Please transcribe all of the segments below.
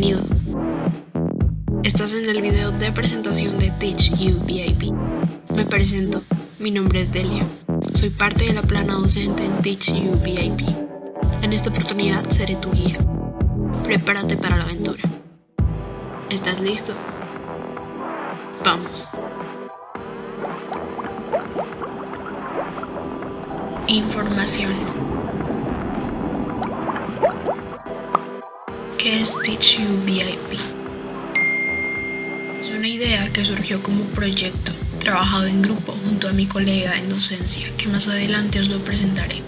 Bienvenido. Estás en el video de presentación de Teach You VIP. Me presento, mi nombre es Delia. Soy parte de la plana docente en Teach You VIP. En esta oportunidad seré tu guía. Prepárate para la aventura. ¿Estás listo? Vamos. Información. ¿Qué es Teach You VIP? Es una idea que surgió como proyecto, trabajado en grupo junto a mi colega en docencia, que más adelante os lo presentaré.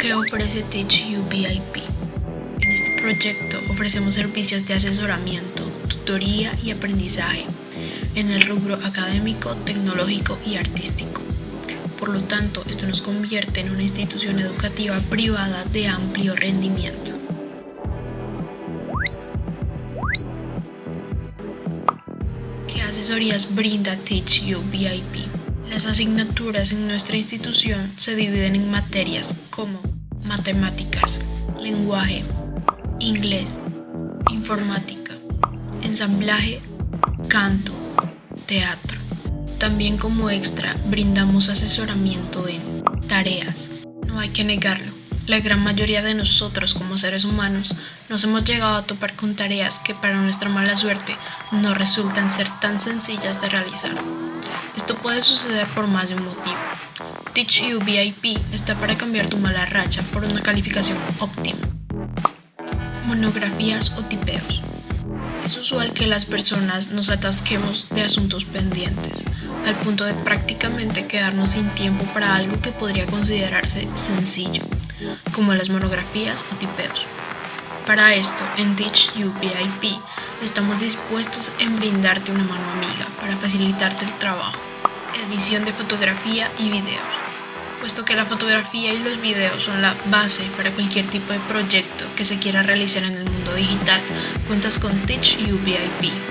¿Qué ofrece Teach You VIP? En este proyecto ofrecemos servicios de asesoramiento, tutoría y aprendizaje en el rubro académico, tecnológico y artístico. Por lo tanto, esto nos convierte en una institución educativa privada de amplio rendimiento. Asesorías brinda Teach You VIP? Las asignaturas en nuestra institución se dividen en materias como matemáticas, lenguaje, inglés, informática, ensamblaje, canto, teatro. También como extra brindamos asesoramiento en tareas. No hay que negarlo, la gran mayoría de nosotros como seres humanos nos hemos llegado a topar con tareas que para nuestra mala suerte no resultan ser tan sencillas de realizar. Esto puede suceder por más de un motivo. Teach You VIP está para cambiar tu mala racha por una calificación óptima. Monografías o tipeos. Es usual que las personas nos atasquemos de asuntos pendientes, al punto de prácticamente quedarnos sin tiempo para algo que podría considerarse sencillo, como las monografías o tipeos. Para esto, en Teach You estamos dispuestos en brindarte una mano amiga para facilitarte el trabajo, edición de fotografía y videos puesto que la fotografía y los videos son la base para cualquier tipo de proyecto que se quiera realizar en el mundo digital, cuentas con Teach You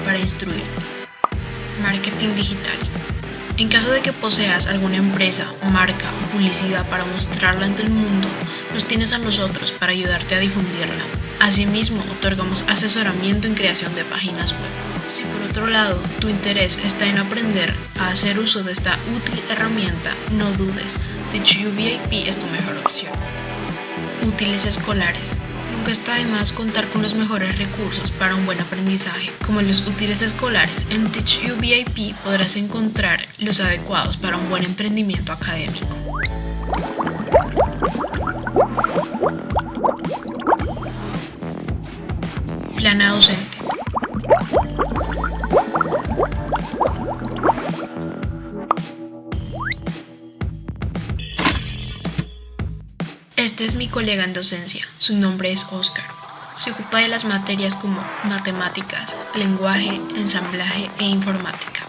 para instruirte. Marketing digital. En caso de que poseas alguna empresa, marca o publicidad para mostrarla ante el mundo, nos tienes a nosotros para ayudarte a difundirla. Asimismo, otorgamos asesoramiento en creación de páginas web. Si por otro lado tu interés está en aprender a hacer uso de esta útil herramienta, no dudes, TeachU VIP es tu mejor opción. Útiles escolares. Nunca está de más contar con los mejores recursos para un buen aprendizaje. Como los útiles escolares, en TeachU VIP podrás encontrar los adecuados para un buen emprendimiento académico. Plana docente. Colega en docencia, su nombre es Oscar. Se ocupa de las materias como matemáticas, lenguaje, ensamblaje e informática.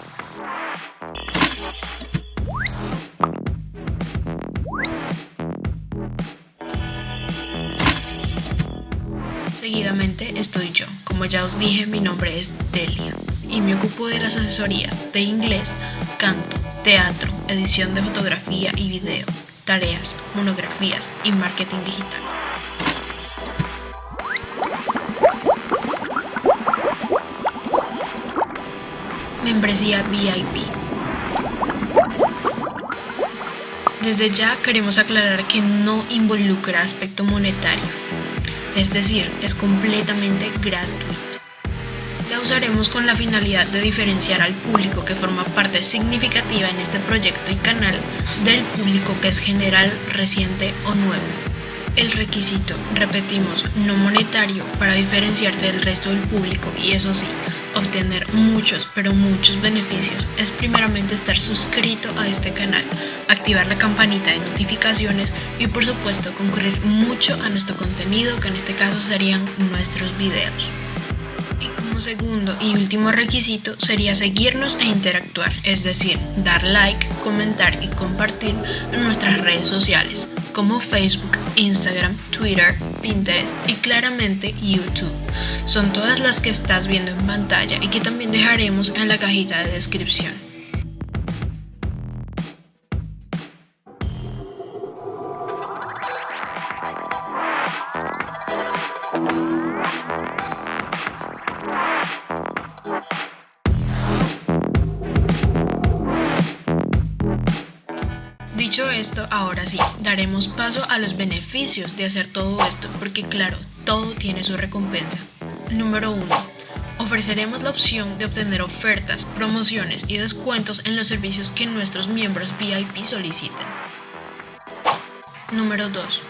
Seguidamente estoy yo. Como ya os dije, mi nombre es Delia y me ocupo de las asesorías de inglés, canto, teatro, edición de fotografía y video, tareas, monografías y marketing digital. Membresía VIP. Desde ya queremos aclarar que no involucra aspecto monetario, es decir, es completamente gratuito. La usaremos con la finalidad de diferenciar al público que forma parte significativa en este proyecto y canal del público que es general, reciente o nuevo. El requisito, repetimos, no monetario para diferenciarte del resto del público y eso sí, obtener muchos, pero muchos beneficios es primeramente estar suscrito a este canal, activar la campanita de notificaciones y por supuesto concurrir mucho a nuestro contenido que en este caso serían nuestros videos segundo y último requisito sería seguirnos e interactuar, es decir, dar like, comentar y compartir en nuestras redes sociales como Facebook, Instagram, Twitter, Pinterest y claramente YouTube. Son todas las que estás viendo en pantalla y que también dejaremos en la cajita de descripción. Dicho esto, ahora sí, daremos paso a los beneficios de hacer todo esto, porque claro, todo tiene su recompensa. Número 1. Ofreceremos la opción de obtener ofertas, promociones y descuentos en los servicios que nuestros miembros VIP soliciten. Número 2.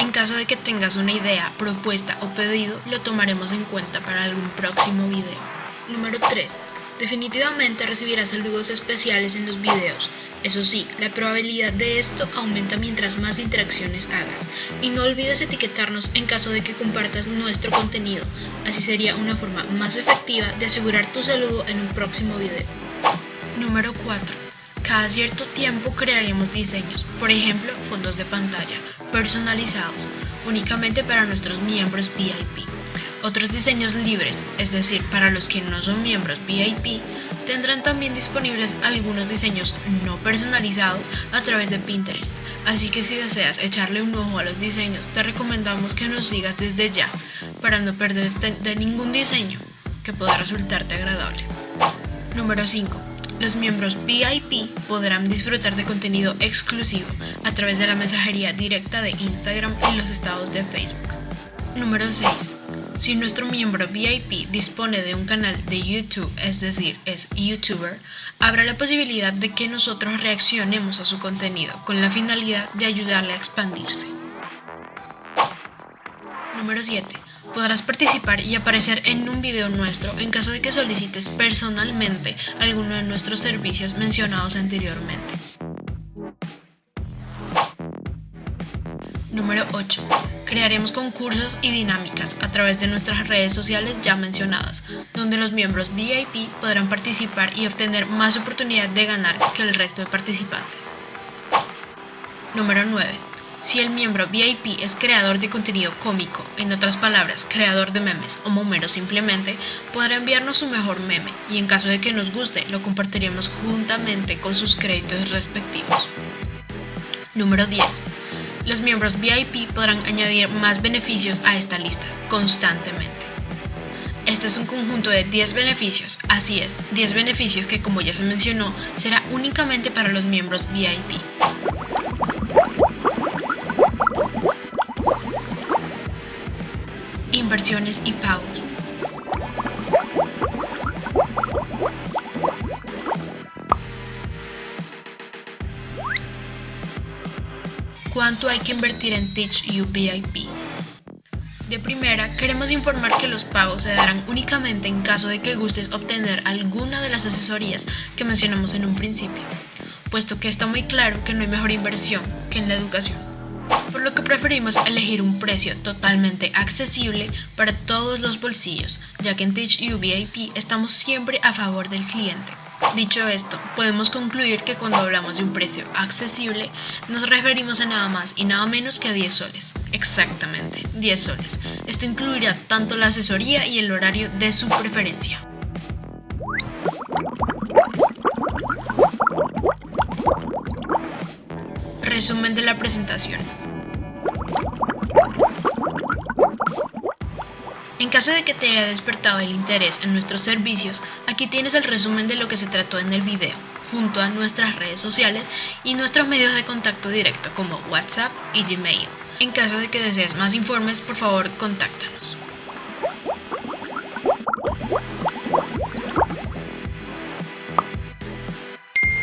En caso de que tengas una idea, propuesta o pedido, lo tomaremos en cuenta para algún próximo video. Número 3. Definitivamente recibirás saludos especiales en los videos. Eso sí, la probabilidad de esto aumenta mientras más interacciones hagas. Y no olvides etiquetarnos en caso de que compartas nuestro contenido. Así sería una forma más efectiva de asegurar tu saludo en un próximo video. Número 4. Cada cierto tiempo crearemos diseños, por ejemplo, fondos de pantalla, personalizados, únicamente para nuestros miembros VIP. Otros diseños libres, es decir, para los que no son miembros VIP, tendrán también disponibles algunos diseños no personalizados a través de Pinterest. Así que si deseas echarle un ojo a los diseños, te recomendamos que nos sigas desde ya para no perderte de ningún diseño que pueda resultarte agradable. Número 5. Los miembros VIP podrán disfrutar de contenido exclusivo a través de la mensajería directa de Instagram y los estados de Facebook. Número 6. Si nuestro miembro VIP dispone de un canal de YouTube, es decir, es YouTuber, habrá la posibilidad de que nosotros reaccionemos a su contenido con la finalidad de ayudarle a expandirse. Número 7. Podrás participar y aparecer en un video nuestro en caso de que solicites personalmente alguno de nuestros servicios mencionados anteriormente. Número 8. Crearemos concursos y dinámicas a través de nuestras redes sociales ya mencionadas, donde los miembros VIP podrán participar y obtener más oportunidad de ganar que el resto de participantes. Número 9. Si el miembro VIP es creador de contenido cómico, en otras palabras, creador de memes o momero simplemente, podrá enviarnos su mejor meme y en caso de que nos guste, lo compartiremos juntamente con sus créditos respectivos. Número 10. Los miembros VIP podrán añadir más beneficios a esta lista constantemente. Este es un conjunto de 10 beneficios, así es, 10 beneficios que como ya se mencionó, será únicamente para los miembros VIP. Inversiones y pagos. ¿Cuánto hay que invertir en Teach You? De primera, queremos informar que los pagos se darán únicamente en caso de que gustes obtener alguna de las asesorías que mencionamos en un principio, puesto que está muy claro que no hay mejor inversión que en la educación, por lo que preferimos elegir un precio totalmente accesible para todos los bolsillos, ya que en Teach You estamos siempre a favor del cliente. Dicho esto, podemos concluir que cuando hablamos de un precio accesible, nos referimos a nada más y nada menos que a 10 soles. Exactamente, 10 soles. Esto incluirá tanto la asesoría y el horario de su preferencia. Resumen de la presentación. En caso de que te haya despertado el interés en nuestros servicios, aquí tienes el resumen de lo que se trató en el video, junto a nuestras redes sociales y nuestros medios de contacto directo como WhatsApp y Gmail. En caso de que desees más informes, por favor, contáctanos.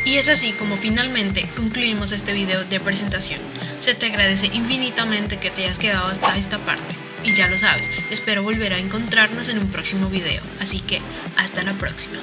Y es así como finalmente concluimos este video de presentación. Se te agradece infinitamente que te hayas quedado hasta esta parte. Y ya lo sabes, espero volver a encontrarnos en un próximo video, así que hasta la próxima.